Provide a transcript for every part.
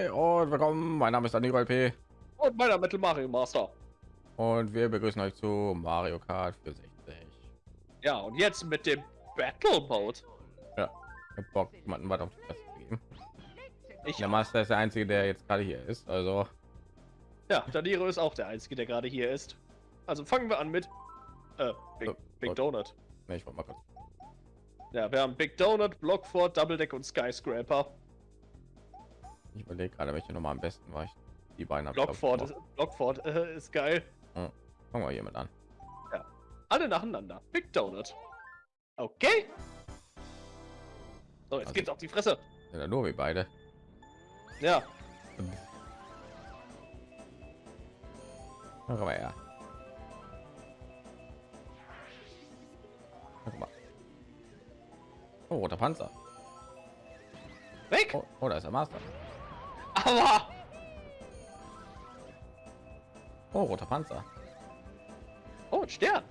Hi und willkommen. Mein Name ist Daniel P. Und meiner Metal Mario Master. Und wir begrüßen euch zu Mario Kart für 60. Ja, und jetzt mit dem Battle Mode. Ja, ich hab Bock, jemanden weiter auf die Fresse geben. Ich, Der Master ist der einzige, der jetzt gerade hier ist. Also, ja, Daniro ist auch der Einzige, der gerade hier ist. Also fangen wir an mit äh, Big, Oh, Big. Donut. ne, ich wollte mal kurz. Ja, wir haben Big Donut, Blockfort, Double Deck und Skyscraper. Ich überlege gerade, welche Nummer am besten war. Ich die beiden gemacht. ist, Blockfort äh, ist geil. Fangen wir hiermit an. Alle nacheinander. Big Donut. Okay. So, jetzt Also- geht's auf die Fresse. Ja nur wie beide. Ja, her. Guck mal. Oh, roter Panzer. weg. Oh, oh, da ist der Master. Aber Oh, roter Panzer. oh, ein Stern.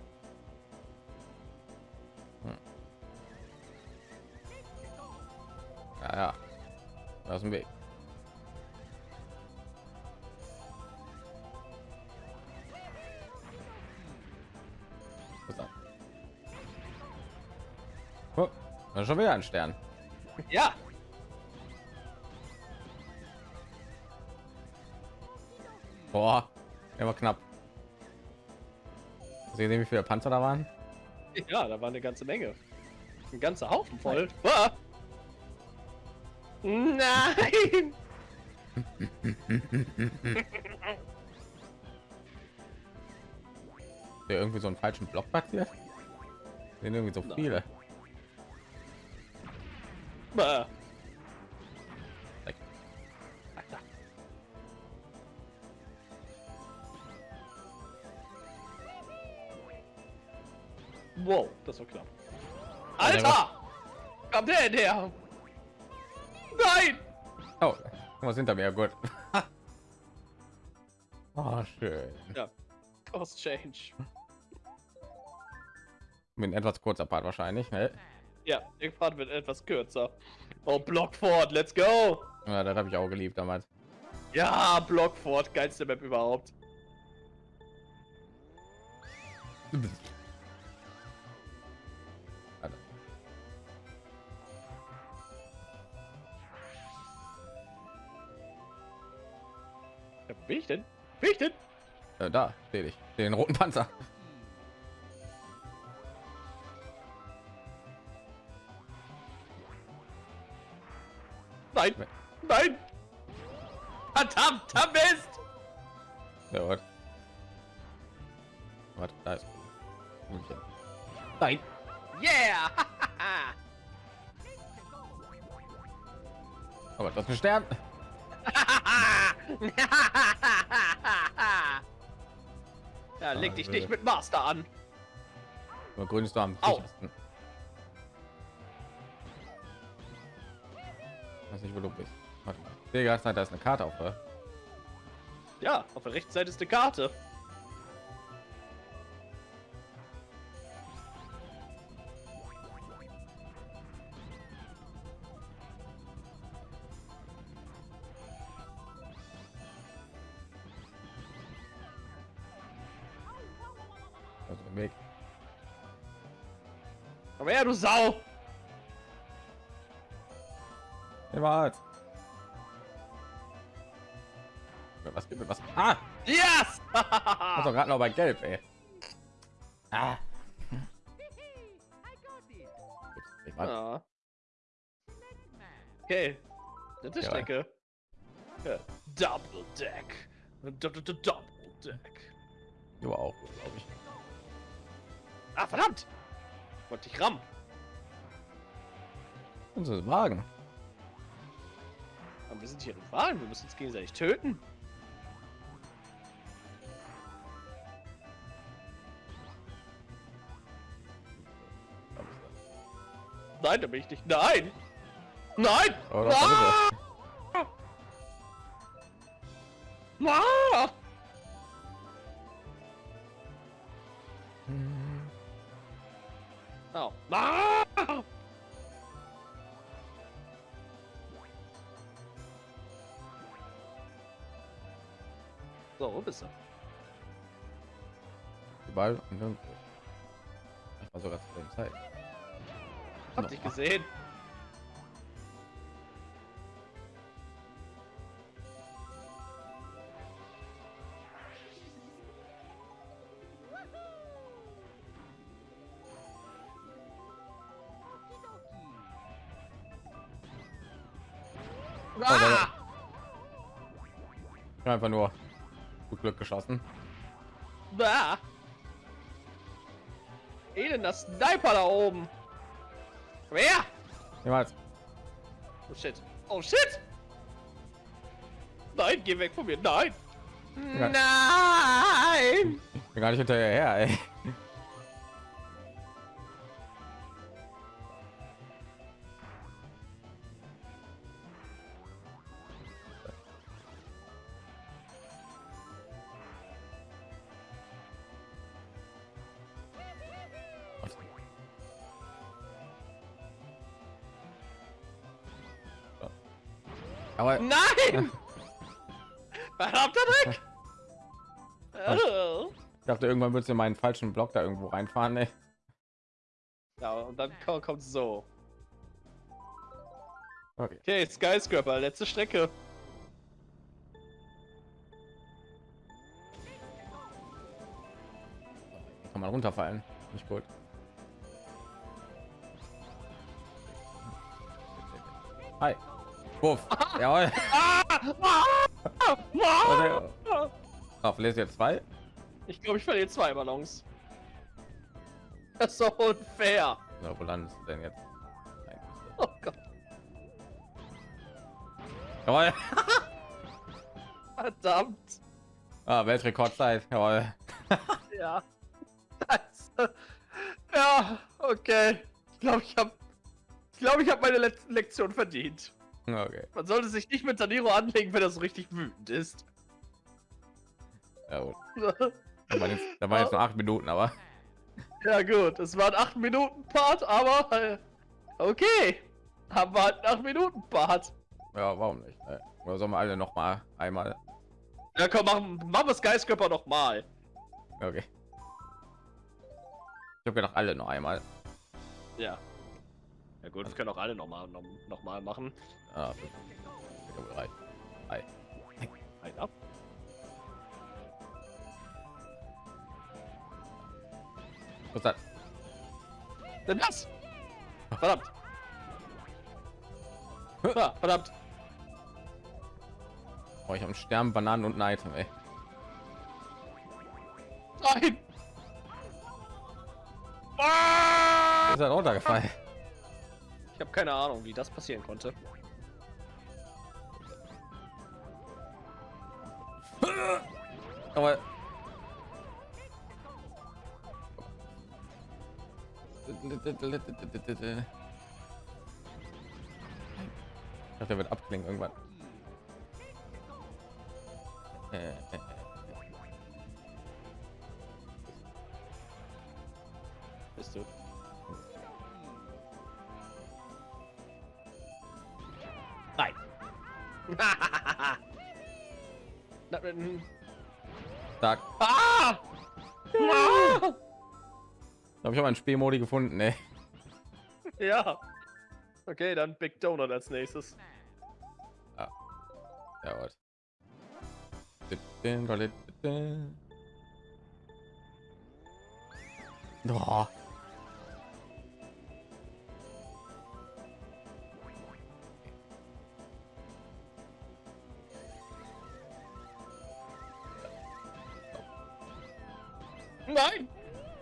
Ja, ja. Da ist ein Weg. Oh, da ist schon wieder ein Stern. Ja, Boah, der war knapp. Sehen Sie, wie viele Panzer da waren? Ja, da war eine ganze Menge. Ein ganzer Haufen voll. Ah! Nein! Der irgendwie so einen falschen Block platziert? Sind irgendwie so viele. Ah. Wow, das war knapp. Ja, Alter! Kommt der denn her? Nein! Oh, was hinter mir? Gut. oh, schön. Cost Change. Mit etwas kurzer Part wahrscheinlich. Ne? Ja, der Part wird etwas kürzer. Oh, Blockfort, let's go! Ja, das habe ich auch geliebt damals. Ja, Blockfort, geilste Map überhaupt. Bin ich denn? Bin ich denn? Äh, da sehe ich den roten Panzer. Nein! Nein! Verdammter Mist! Ja, warte. Warte, da ist. München. Nein. Yeah! Aber das ist ein Stern. Ja, leg dich nicht mit Master an. Nur grün ist da am Au. sichersten. Weiß nicht, wo du bist. Warte mal. Zeit, da ist eine Karte auf. Oder? Ja, auf der rechten Seite ist eine Karte. Her, du Sau! Niemals. Was gibt mir was? Ah! Yes! Doch gerade noch bei Gelb, ey. Ah. Ich war, ja. Okay. Dritte Ja. Strecke. Ja. Double Deck. Double Deck. du auch, glaube ich. Ah, verdammt! Wollte ich rammen. Unsere Wagen. Aber wir sind hier in Wahlen. Wir müssen uns gegenseitig töten. Nein, da bin ich nicht. Nein! Nein! Oh, doch, da ist. Ah! Oh. Ah! So, wo bist du? Überall und nirgendwo. Ich war sogar zu der Zeit. Hab dich gesehen. Ah! Ich hab einfach nur gut Glück geschossen. Bah! Elender Sniper da oben! Wer? Niemals. Oh shit. Oh shit! Nein, geh weg von mir. Nein! Nein! Ich bin gar nicht hinterher, ey. Aber Nein! Verdammter Dreck! Oh. ich dachte, irgendwann würdest du in meinen falschen Block da irgendwo reinfahren. Ey. Ja, und dann ko- kommt so. Okay. Okay, Skyscraper, letzte Strecke. Kann man runterfallen. Nicht gut. Hi. Wuff. Jawohl. Auf lässt jetzt zwei. Ich glaube, ich verliere zwei Ballons. Das ist so unfair. So, wo landest du denn jetzt? Nein. Oh Gott. Jawohl. Verdammt. Ah, Weltrekordzeit. Jawohl. Ja. Scheiße. Ja, okay. Ich glaube, ich habe ich glaube, ich habe meine letzte Lektion verdient. Okay. Man sollte sich nicht mit Daniro anlegen, wenn er so richtig wütend ist. Ja, gut. Da waren jetzt, da waren jetzt nur acht Minuten, aber ja gut, es war ein 8 Minuten Part, aber äh, okay. Haben wir halt 8 Minuten Part. ja, warum nicht? Äh, Oder sollen wir alle noch mal einmal? Ja komm, machen, machen wir Skyscraper noch mal. Okay. Ich habe gedacht, alle noch einmal. Ja. Ja gut, wir können auch alle noch mal, noch, noch mal machen. Ah, glaube, reicht. Hi. Ein ab. Was ist das? Denn das? Verdammt. Ah, verdammt. Oh, ich habe Stern, Bananen und ein Item, ey. Nein. Ist halt runtergefallen. Ich habe keine Ahnung, wie das passieren konnte. Aber ich dachte, der wird abklingen irgendwann. Äh, äh, äh. Bist du? Na, mm, Stark. ah! Ah! Da habe ich auch einen Spielmodi gefunden, ey. Ja. Okay, dann Big Donut als nächstes. Ja, was? Oh.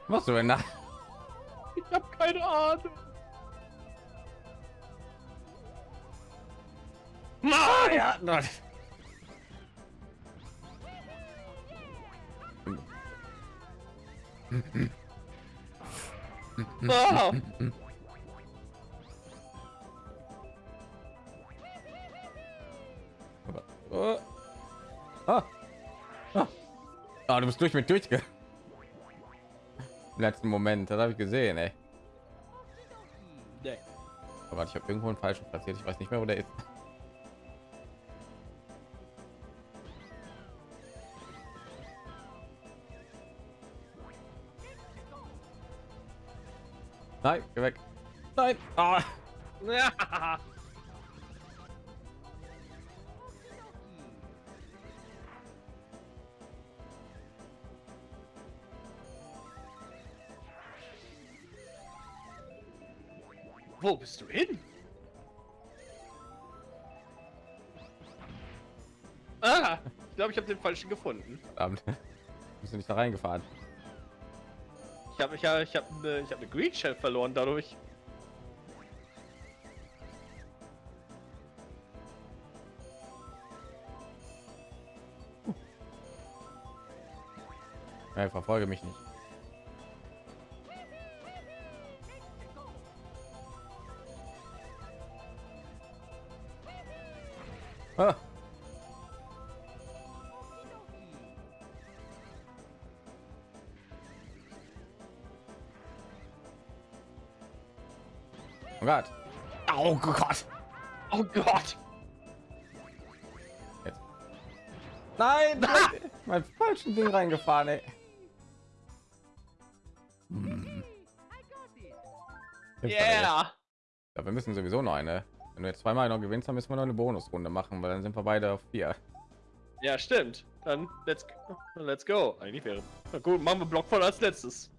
Machst du denn da? Ich habe keine Ahnung. Ah, ja, nein. Ah! Oh. Ah. Ah. Ah, du bist durch mit durchge letzten Moment. Das habe ich gesehen, ey. Oh, Aber ich habe irgendwo einen falschen platziert. Ich weiß nicht mehr, wo der ist. Nein, geh weg. Nein. Ah. Wo bist du hin? Ah, ich glaube, ich habe den falschen gefunden. Verdammt. Bist du nicht da reingefahren? Ich habe ich hab, ich hab eine, ich hab eine Green Shell verloren dadurch. Ja, verfolge mich nicht. Ah. Oh Gott. Oh Gott. Oh Gott! Jetzt. Nein, nein. mein falschen Ding reingefahren, ey. Hm. Yeah! Ja, wir müssen sowieso noch eine. Wenn du jetzt zweimal noch gewinnst, dann müssen wir noch eine Bonusrunde machen, weil dann sind wir beide auf vier. Ja, stimmt. Dann let's go. Let's go. Eigentlich wäre. Na gut, machen wir Block voll als letztes.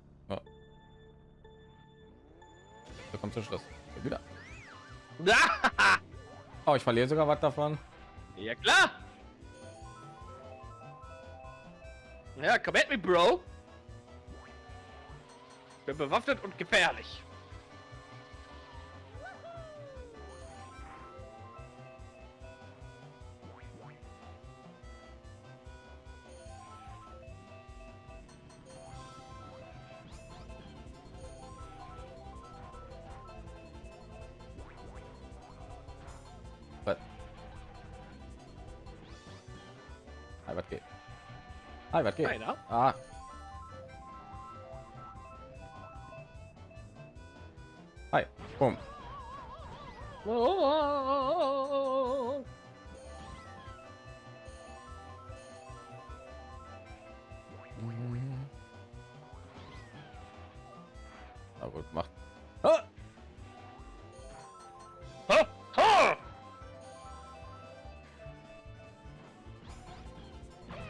So kommt zum Schluss. Wieder. Oh, ich verliere sogar was davon. ja klar. Ja, komm at me, Bro. Ich bin bewaffnet und gefährlich. Hi, was geht? Hi, was geht? Einer? Ah. Hi, boom.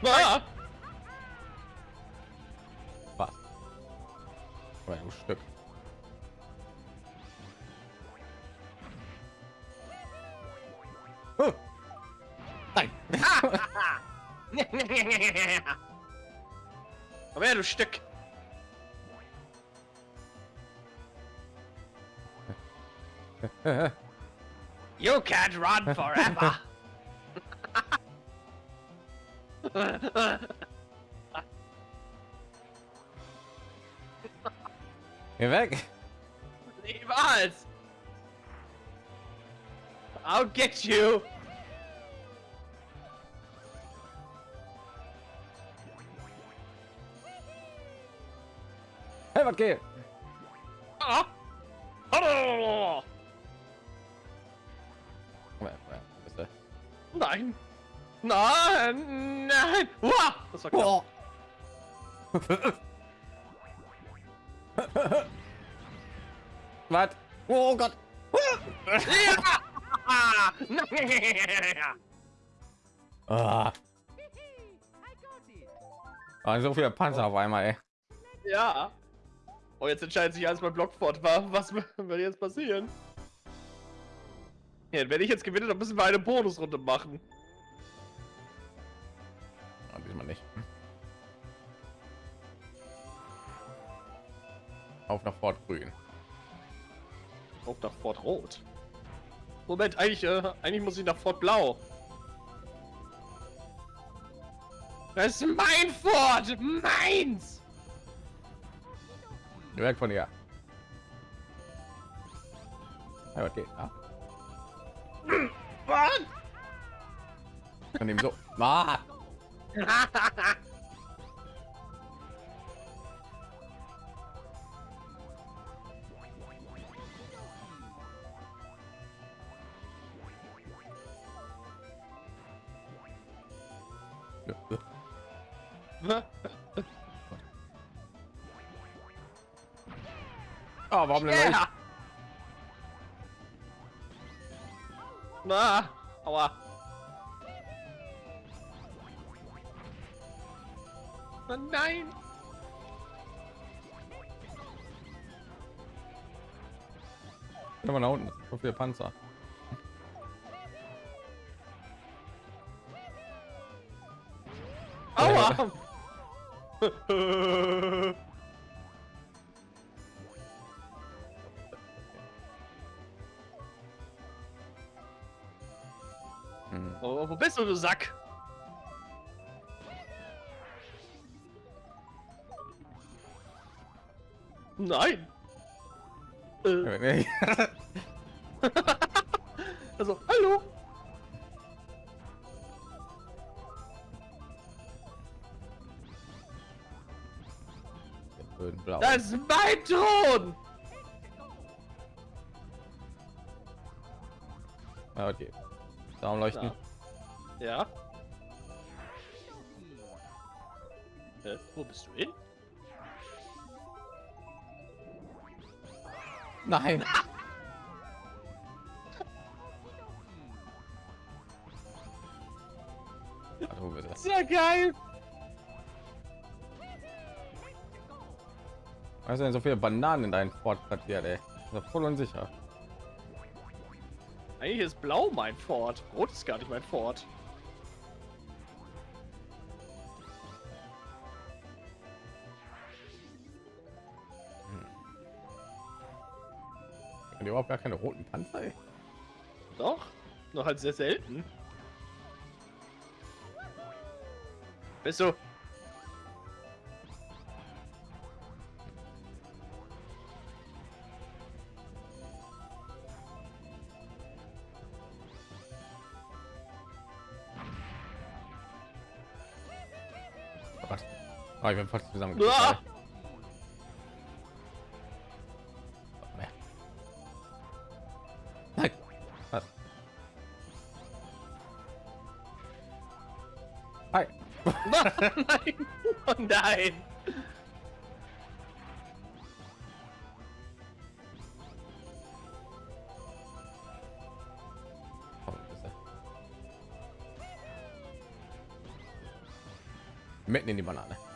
Ah. Was? Aber ein Stück. Oh. Nein. Komm her, du Stück. You can't run forever. Geh weg. Niemals. I'll get you. Hey, was geht? Ah. Oh. Komm her, komm her. Bist du- Nein. Nein. Nein. Uah. Das war knapp. Was? Oh Gott. Ja. Ah. Ah, so viele Panzer auf einmal, ey. ja. Oh, jetzt entscheidet sich alles bei Blockfort. Wa- Was wird jetzt passieren? Ja, wenn ich jetzt gewinne, dann müssen wir eine Bonusrunde machen. Auf nach Fort Grün. Auch nach Fort Rot. Moment, eigentlich, äh, eigentlich muss ich nach Fort Blau. Das ist mein Fort! Meins! Weg von hier. Ja, okay. Ah, Was? von ihm so. Ah. warum denn yeah. Yeah. Na, aua. Oh nein. Guck mal nach unten, so viele Panzer. Aua. wo bist du, du Sack? Nein. Äh, also, hallo. Blau. Das ist mein Thron. Ah, okay. Daumen leuchten. Ja. Äh, wo bist du hin? Nein. Hallo, bitte. Sehr geil. Was denn so viele Bananen in deinem Fort platziert, ey? Das voll unsicher. Eigentlich ist blau mein Fort. Rot ist gar nicht mein Fort. Haben die überhaupt gar keine roten Panzer, ey? Doch, noch halt sehr selten. Bist du? Oh, ich bin fast zusammen. Hi. nein! Oh nein! Komm, bitte. Mitten in die Banane.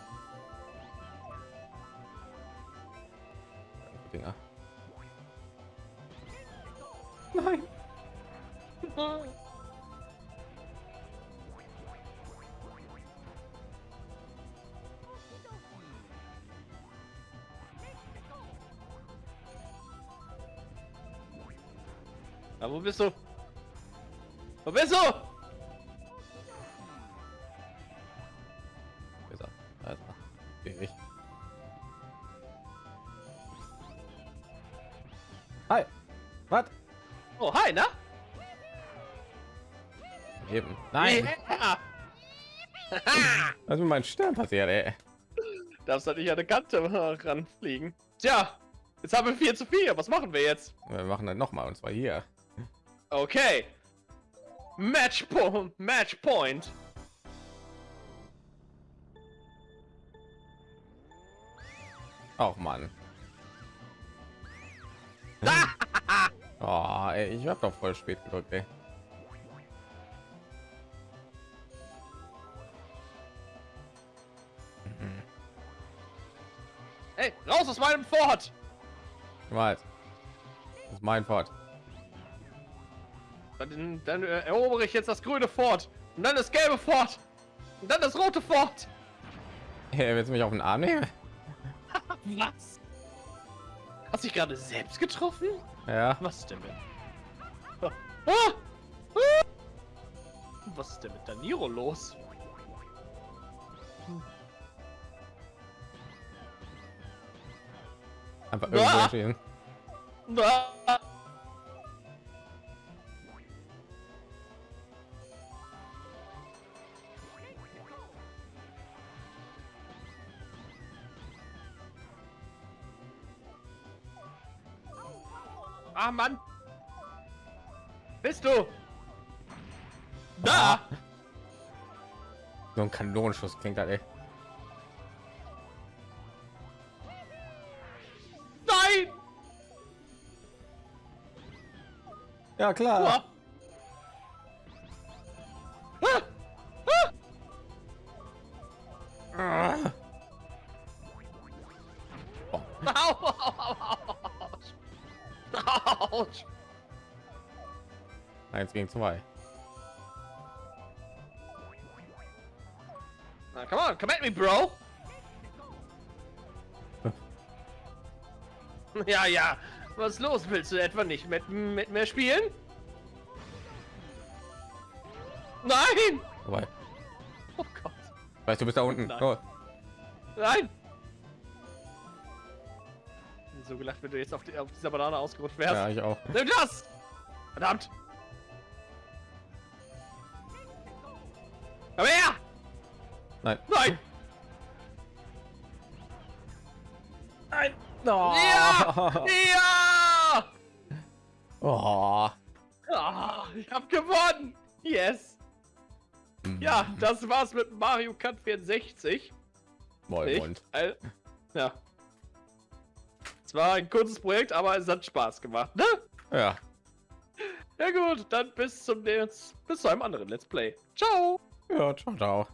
Na, wo bist du? Wo bist du? Besser. Also, ewig. Hi. Was? Oh, hi, na? Eben. Nein. Ja. Was ist mit meinem Stern passiert, ey? Darfst halt nicht an der Kante ranfliegen. Tja, jetzt haben wir 4 zu 4. Was machen wir jetzt? Wir machen dann noch mal und zwar hier. Okay. Match, po Match Point. Auch Mann. oh, ey, ich hab doch voll spät gedrückt, ey. Hey, raus aus meinem Fort! Was? Das ist mein Fort. Dann, dann äh, erobere ich jetzt das grüne Fort. Und dann das gelbe Fort. Und dann das rote Fort. Hey, willst du mich auf den Arm nehmen? Was? Hast du dich gerade selbst getroffen? Ja. Was ist denn mit? Ah! Ah! Was ist denn mit Daniro los? Einfach Ah! irgendwo stehen. Ah! Mann! Bist du? Da! Ah. So ein Kanonenschuss klingt halt das, ey. Nein! Ja, klar. Uah. Eins gegen zwei. Na, come on, come at me, bro. Ja, ja. Was los? Willst du etwa nicht mit, mit mir spielen? Nein! Wobei, Oh Gott. weißt du, bist da unten. Nein. Oh, Nein! So gelacht, wenn du jetzt auf, die, auf dieser Banane ausgerutscht wärst. ja, ich auch. Nimm das! Verdammt! Nein. Nein! Nein. Oh. Ja! Ja! Oh. Ah, ich hab gewonnen! Yes! Ja, das war's mit Mario Kart 64. Moin, moin. Ja. Es war ein kurzes Projekt, aber es hat Spaß gemacht, ne? Ja. Ja gut, dann bis zum nächsten, bis zu einem anderen Let's Play. Ciao! Ja, ciao, ciao.